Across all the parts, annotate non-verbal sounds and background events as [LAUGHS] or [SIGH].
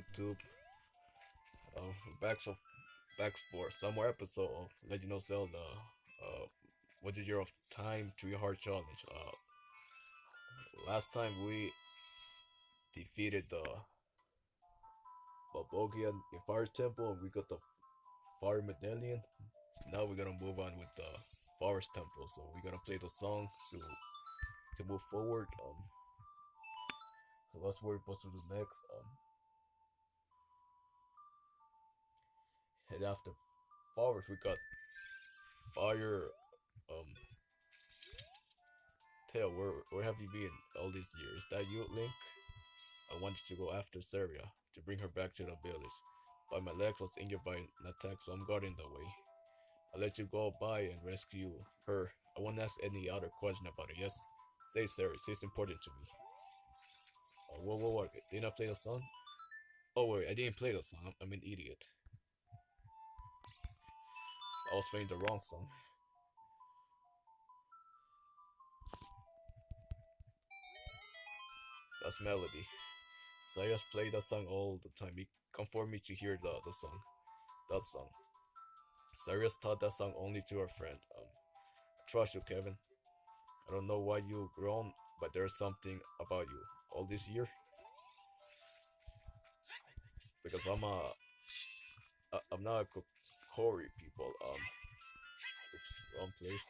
YouTube. Uh, back for back for some more episode of Legend of Zelda. Uh, what is your time to your heart challenge? Uh, last time we defeated the Bulbogian Fire Temple and we got the Fire Medallion. Now we're gonna move on with the Forest Temple. So we're gonna play the song to to move forward. Um, so that's what we're supposed to do next. Um, and after Forest, we got Fire. Um, Tail, where where have you been all these years? Is that you, Link? I wanted to go after Saria to bring her back to the village, but my leg was injured by an attack, so I'm guarding the way. I let you go by and rescue her. I won't ask any other question about it. Yes, say Saria. She's important to me. Oh, whoa, whoa, whoa. Didn't I play the song? Oh, wait, I didn't play the song. I'm an idiot. I was playing the wrong song. That's melody. So I just play that song all the time. It come for me to hear the, the song. That song. Sarius taught that song only to her friend. Um, I trust you, Kevin. I don't know why you grown, but there's something about you. All this year, because I'm a, I- I'm not a Kokiri people. Um, oops, wrong place.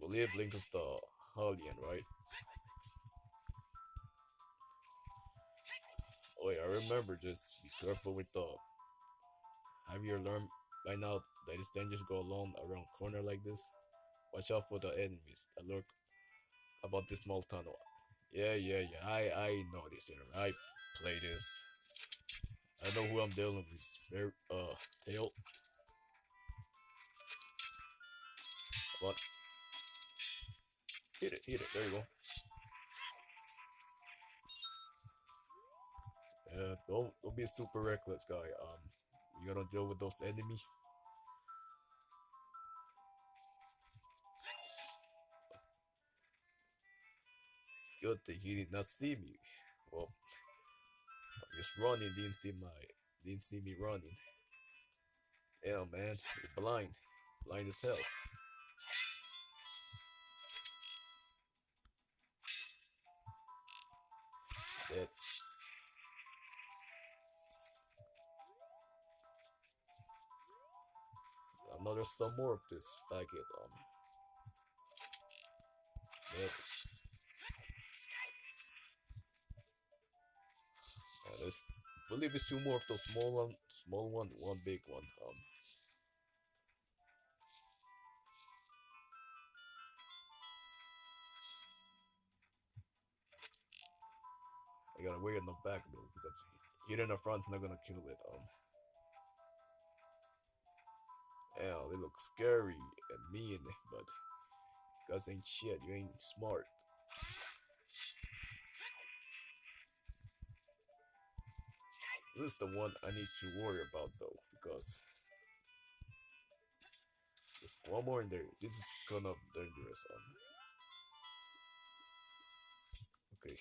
Believe Link is the Hylian, right? Oh yeah, I remember just be careful with the. Have you learned by now that it's dangerous go alone around corner like this? Watch out for the enemies that lurk about this small tunnel. Yeah, yeah, yeah. I I know this. Know, I play this. I know who I'm dealing with. Very uh, tail. What? Hit it, hit it. There you go. Yeah, don't don't be a super reckless guy. Um, you gotta deal with those enemy. Good thing he did not see me. Well, I'm just running. Didn't see my didn't see me running. Yeah, man, you're blind, blind as hell. Dead. There's some more of this faggot. Um. Yep. I believe it's two more of those small one, small one, one big one. Um. I gotta wait in the back though because hit in the front's not gonna kill it. Um. Hell, they look scary and mean, but guys ain't shit. You ain't smart. This is the one I need to worry about though, because there's one more in there. This is kind of dangerous. Um. Okay.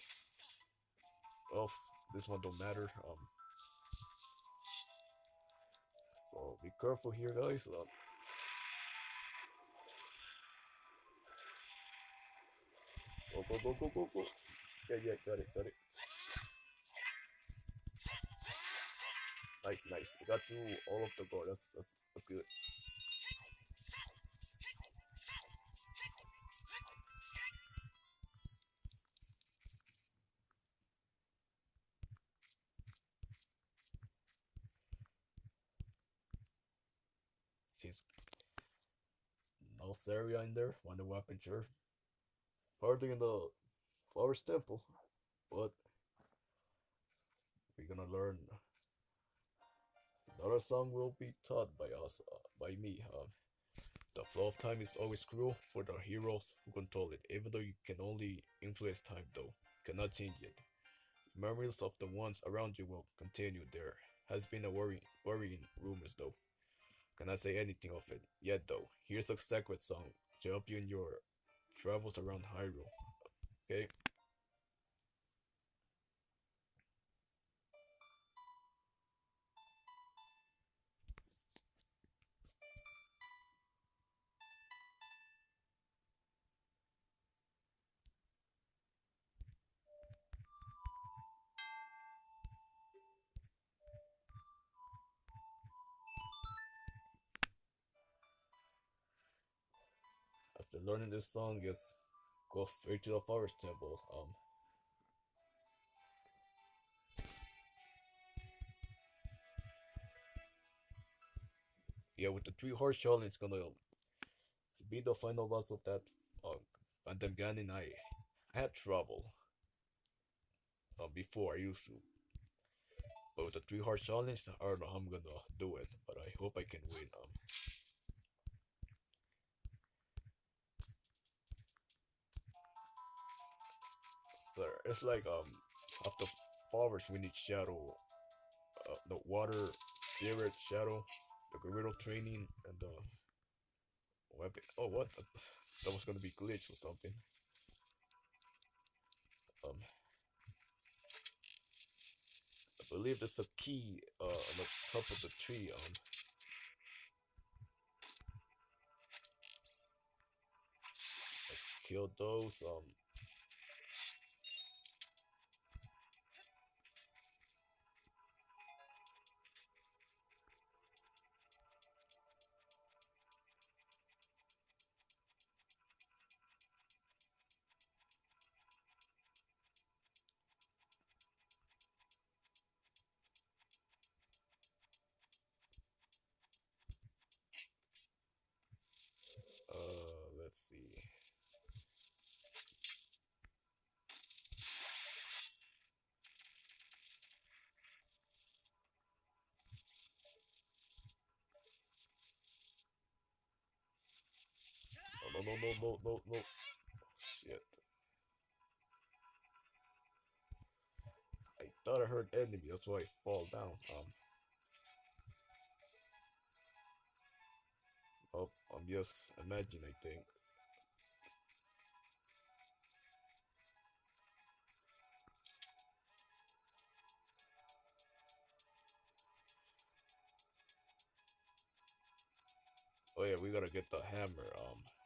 Well, this one don't matter. Um. So be careful here, guys. Um, go, go, go, go, go, go. Yeah, yeah, got it, got it. Nice, nice. We got through all of the goal. That's that's that's good. She's no Saria in there. Wonder weapon, sure. Hardly in the Forest Temple, but we're gonna learn. Another song will be taught by us, uh, by me. Uh, the flow of time is always cruel for the heroes who control it. Even though you can only influence time, though, cannot change it. Memories of the ones around you will continue. There has been a worry, worrying rumors, though. Cannot say anything of it yet, though. Here's a sacred song to help you in your travels around Hyrule. Okay? Learning this song, just go straight to the forest temple. Um, yeah, with the three horse challenge, it's gonna be the final boss of that uh, Phantom Ganon. I I had trouble uh, before I used to, but with the three horse challenge, I don't know how I'm gonna do it, but I hope I can win. Um. So it's like um after forest we need shadow, uh, the water spirit shadow, the Gerudo training, and the weapon. Oh what? That was gonna be glitch or something. Um, I believe there's a key uh on the top of the tree. Um. Kill those. Um, No, no, no, no, no. Shit. I thought I heard enemy, that's why I fall down. Um. Oh, I'm just imagining, I think. Oh yeah, we gotta get the hammer. Um.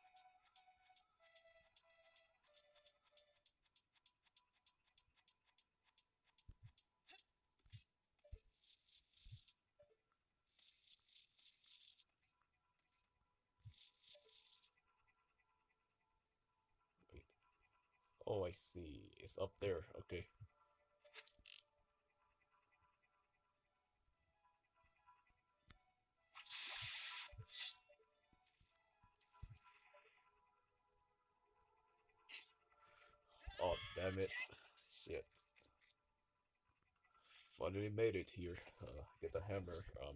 I see. It's up there. Okay. Oh, damn it. Shit. Finally made it here. Uh, get the hammer. Um.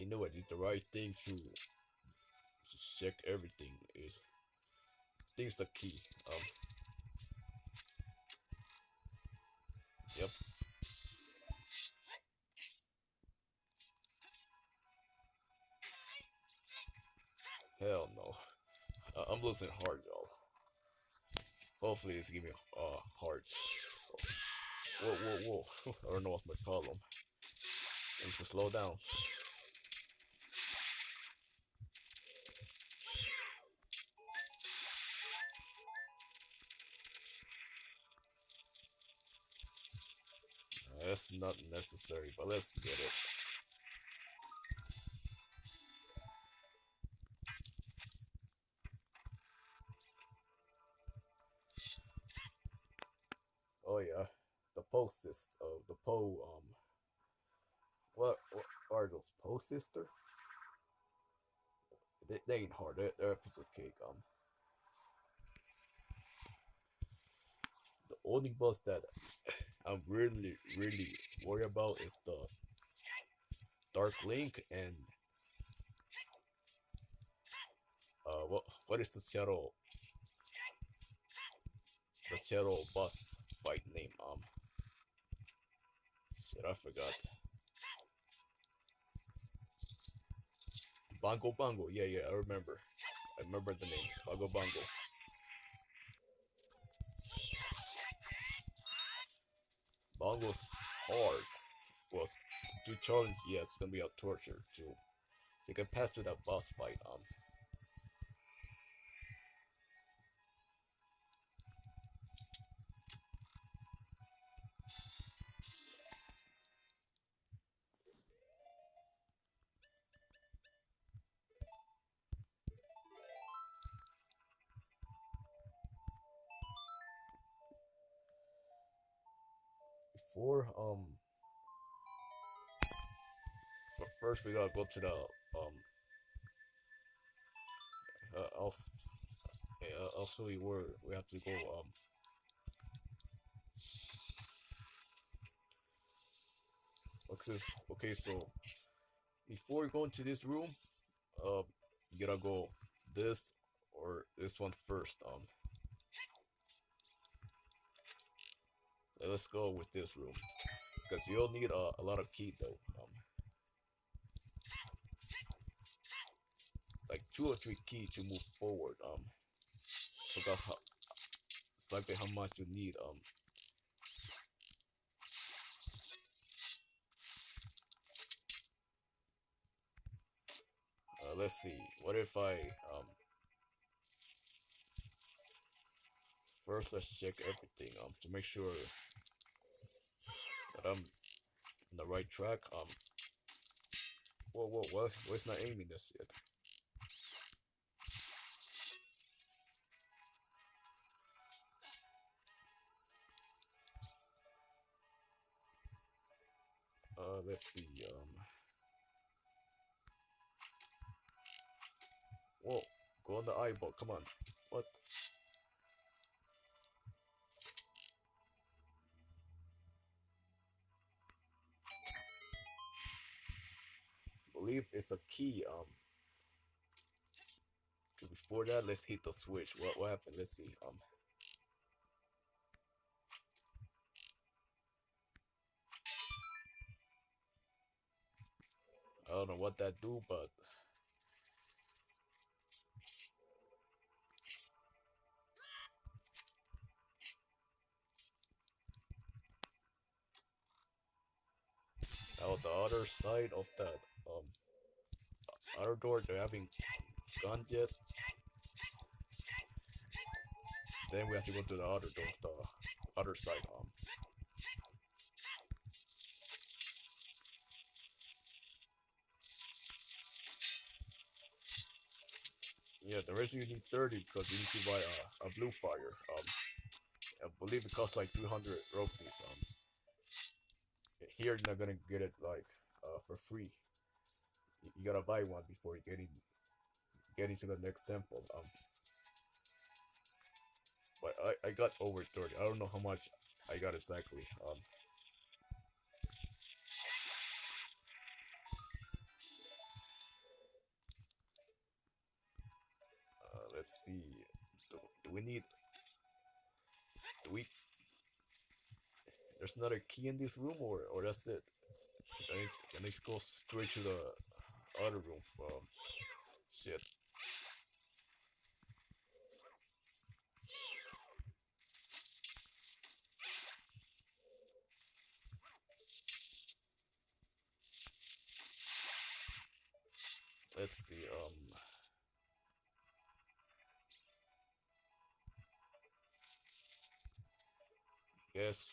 I know I did the right thing to, check everything. Is things the key. Um. Yep. Hell no. Uh, I'm losing heart, y'all. Hopefully, it's give me uh, heart. Whoa, whoa, whoa. [LAUGHS] I don't know what's my problem. I need to slow down. That's not necessary, but let's get it. Oh yeah, the post sister, uh, the Poe um, what, what are those Poe sister? They, they ain't hard. They're, they're a piece of cake. Um, only boss that I'm really really worried about is the Dark Link and uh, what what is the shadow? The shadow boss fight name? Um, Shit, I forgot. Bongo Bongo, yeah, yeah, I remember. I remember the name. Bongo Bongo. Bongo's hard. was to challenge, yeah, it's gonna be a torture too. You can pass through that boss fight, um. First we gotta go to the um. Uh, I'll yeah, I'll show you where we have to go. Um. Okay, so before you go into this room, uh, you gotta go this or this one first. Um. Let's go with this room because you'll need a, a lot of key though. Um. Like two or three keys to move forward. Um, forgot how exactly how much you need. Um, uh, let's see. What if I um first let's check everything um to make sure that I'm on the right track. Um, whoa, whoa, what? Where's not aiming this yet? Let's see. Um. Whoa! Go on the eyeball. Come on. What? believe it's a key. Um. Before that, let's hit the switch. What what happened? Let's see. Um. I don't know what that do, but now the other side of that um other door they haven't guns yet. Then we have to go to the other door, the other side. Um, Yeah, the reason you need 30 because you need to buy a, a blue fire. Um, I believe it costs like 300 rupees. Um, here you're not gonna get it like uh, for free. You, you, gotta buy one before you get in, get into the next temple. Um, but I, I got over 30. I don't know how much I got exactly. Um, let's see. Do, do we need? Do we? There's another key in this room, or or that's it. Can I, can I go straight to the other room? Um, shit.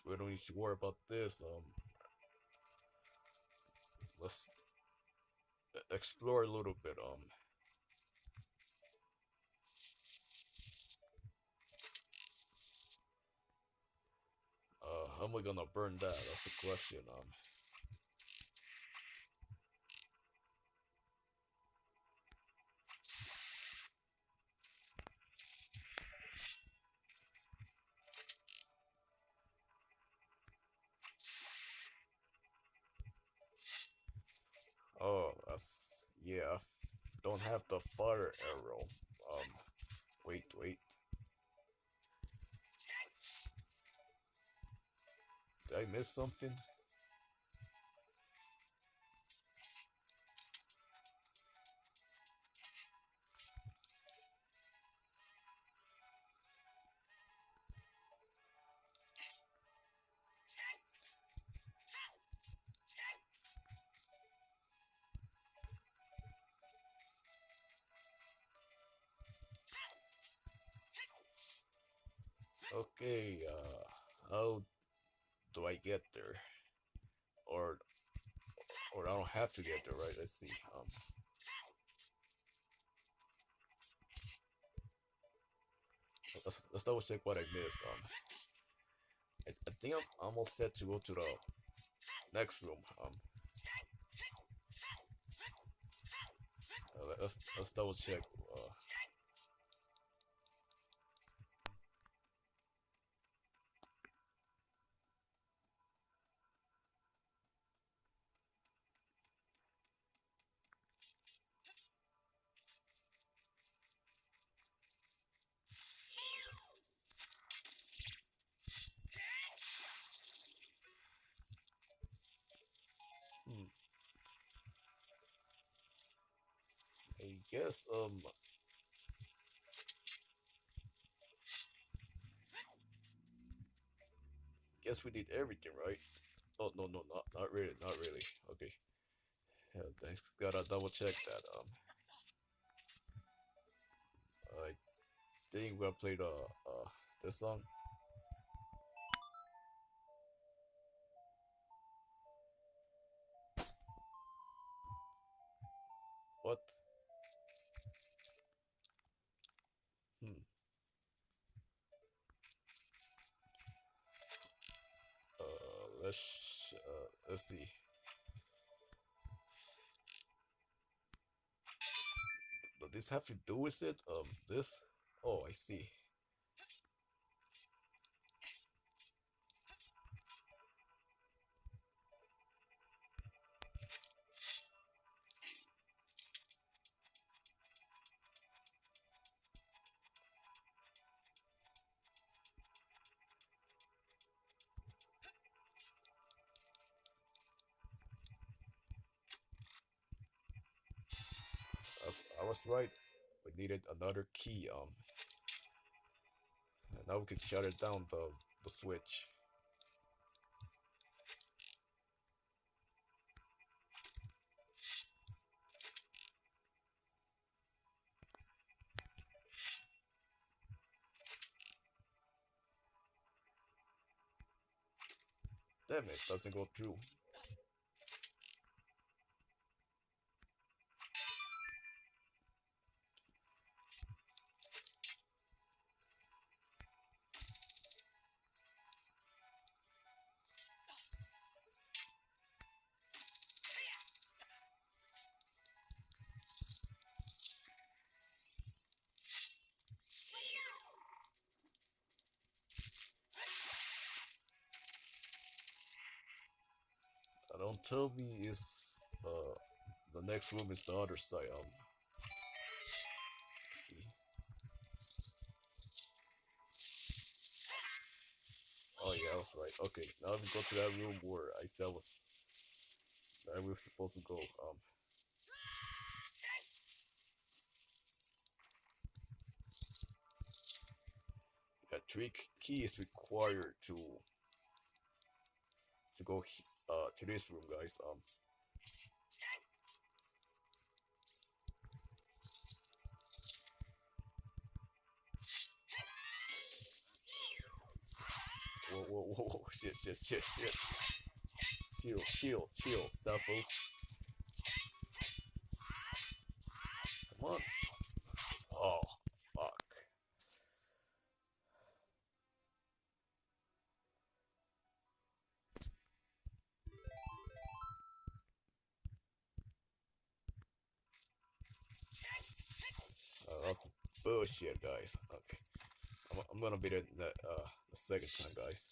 We don't need to worry about this. Um, let's explore a little bit. Um, uh, how am I gonna burn that? That's the question. Um. Yeah. Don't have the fire arrow. Um, wait, wait. Did I miss something? Okay, uh, how do I get there? Or, or I don't have to get there, right? Let's see. Um, let's, let's double check what I missed. Um, I, I think I'm almost set to go to the next room. Um, uh, let's let's double check. Uh, guess um guess we did everything right. Oh no no not not really not really. Okay. Yeah, thanks. Gotta double check that. Um, I think we'll play the uh this song. What? This have to do with it? Um, this? Oh, I see. Right. We needed another key. Um, now we can shut it down. The the switch. Damn it! Doesn't go through. Tell me it's uh the next room is the other side. Um, see. Oh yeah, I was right. Okay, now we go to that room where I said was that we were supposed to go. Um, yeah, three k- keys required to to go uh to this room, guys. Um, whoa, whoa, whoa, whoa, [LAUGHS] shit, shit, shit, shit. Chill, chill, chill, stuff, folks. Come on. Bullshit, guys. Okay. I'm, I'm gonna beat it the, uh, the second time, guys.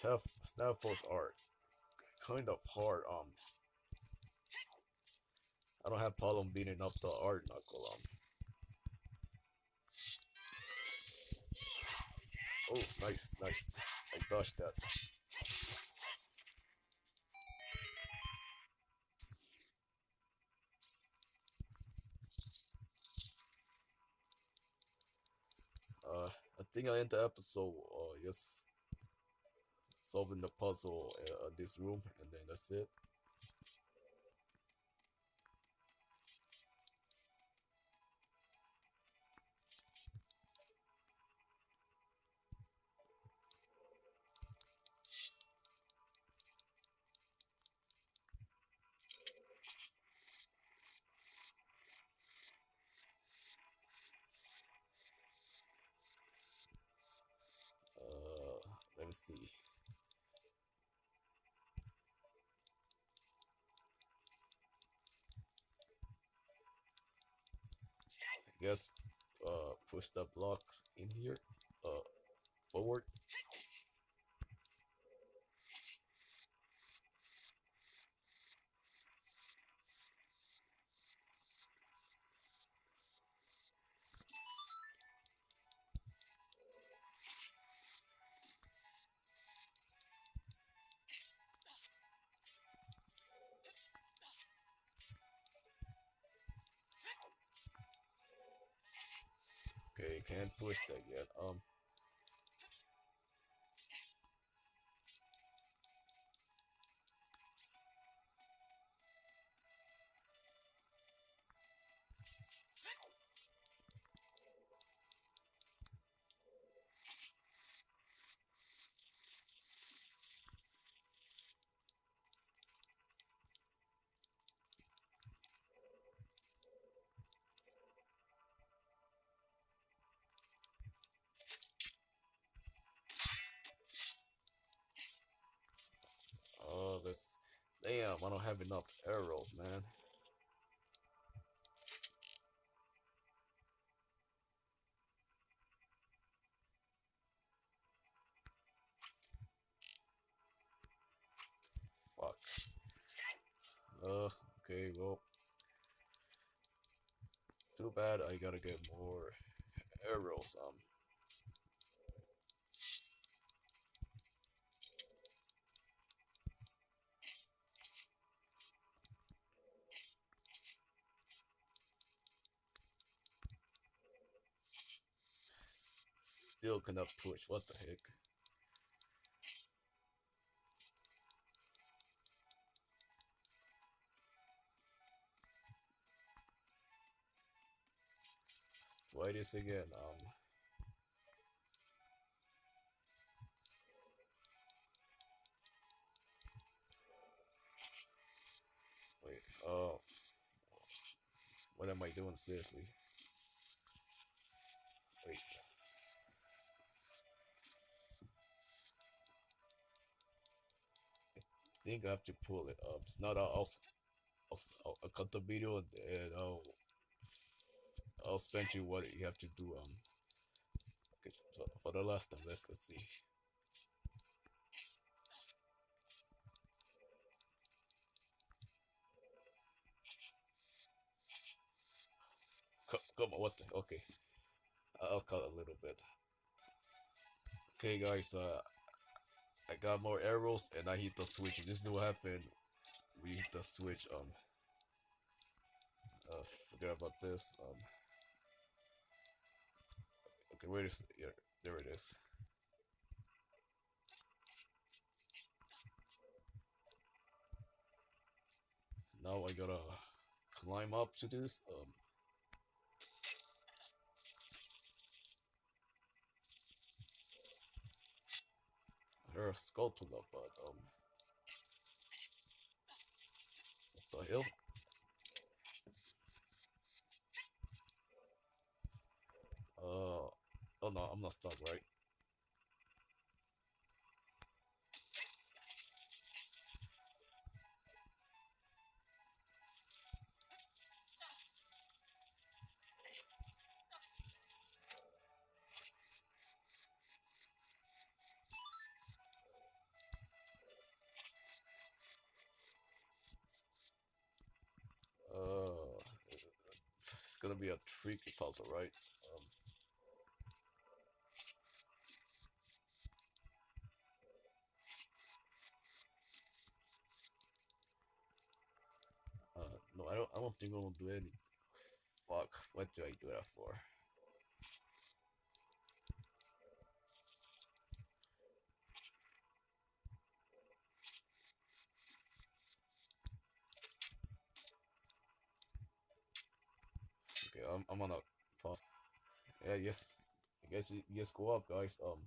Tough snaffles are kind of hard. Um, I don't have problem beating up the art knuckle. Um, nice, nice. I dodged that. Uh, I think I end the episode. Uh, yes, solving the puzzle uh, in this room, and then that's it. See. I guess uh push the block in here uh forward can't push that yet. Um I don't have enough arrows man. Fuck. Uh okay well. Too bad I gotta get more arrows um still cannot push. What the heck? Let's try this again um. Wait oh. What am I doing seriously? Wait think I have to pull it up. It's not. I'll, I'll cut the video and I'll, I'll spend you what you have to do. Um, okay, so for the last time, let's let's see. Co- Come on, what the? Okay, I'll cut a little bit. Okay, guys. Uh, I got more arrows and I hit the switch. This is what happened. We hit the switch. Um. Uh, forget about this. Um. Okay, where is here? There it is. Now I gotta climb up to this. Um. Her Skulltula, but um, what the hell? Uh, oh no, I'm not stuck, right? Gonna be a tricky puzzle, right? Um, uh, no, I don't. I don't think I'm gonna do anything. Fuck, what do I do that for? Yes. I guess you just go up, guys. Um.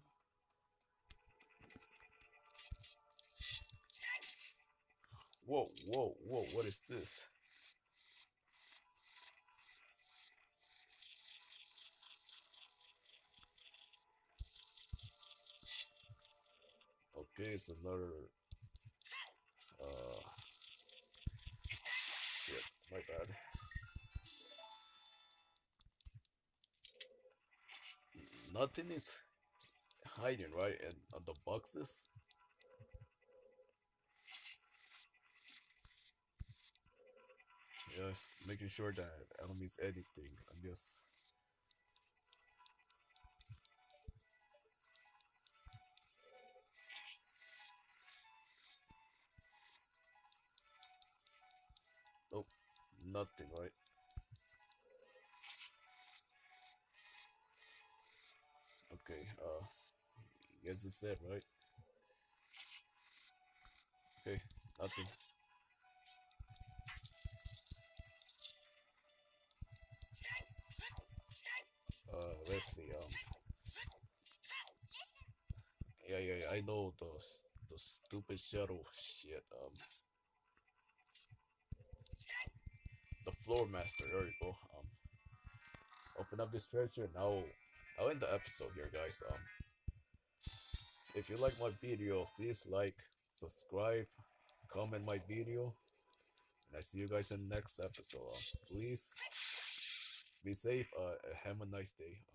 Whoa, whoa, whoa! What is this? Okay, it's another. Uh. Shit, my bad. Nothing is hiding, right? And on uh, the boxes. Yes, making sure that I don't miss anything. I'm just. Nope, nothing, right? Okay, uh, guess it's it, right? Okay, nothing. Uh, let's see, um, yeah, yeah, yeah, I know those, the stupid shadow shit, um, the floor master, there you go, um, open up this treasure and I'll, end the episode here, guys, um, if you like my video, please like, subscribe, comment my video, and I see you guys in the next episode, um, please, be safe, uh, have a nice day, um,